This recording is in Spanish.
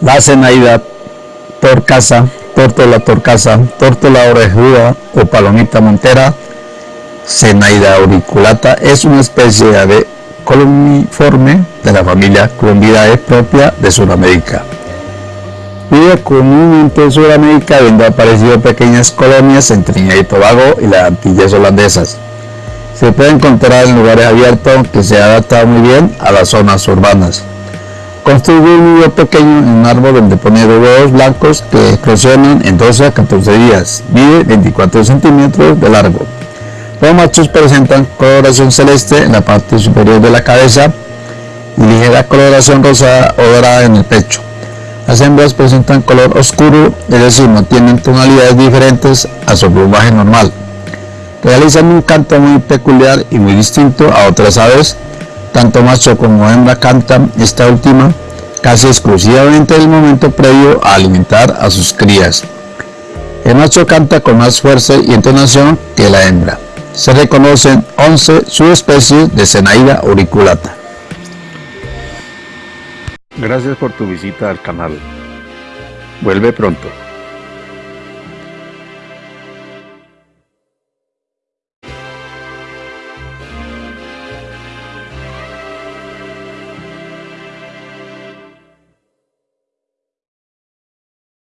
La Zenaida torcasa, tórtola torcasa, tórtola orejuda o palomita montera, Zenaida auriculata es una especie de columniforme de la familia Columbidae propia de Sudamérica. Vive comúnmente en Sudamérica, habiendo aparecido pequeñas colonias en Trinidad y Tobago y las Antillas holandesas. Se puede encontrar en lugares abiertos que se ha adaptado muy bien a las zonas urbanas. Construye un nido pequeño en un árbol donde pone huevos blancos que eclosionan en 12 a 14 días. Mide 24 centímetros de largo. Los machos presentan coloración celeste en la parte superior de la cabeza y ligera coloración rosada o dorada en el pecho. Las hembras presentan color oscuro, es decir, no tienen tonalidades diferentes a su plumaje normal. Realizan un canto muy peculiar y muy distinto a otras aves. Tanto macho como hembra cantan esta última casi exclusivamente en el momento previo a alimentar a sus crías. El macho canta con más fuerza y entonación que la hembra. Se reconocen 11 subespecies de Zenaida auriculata. Gracias por tu visita al canal. Vuelve pronto.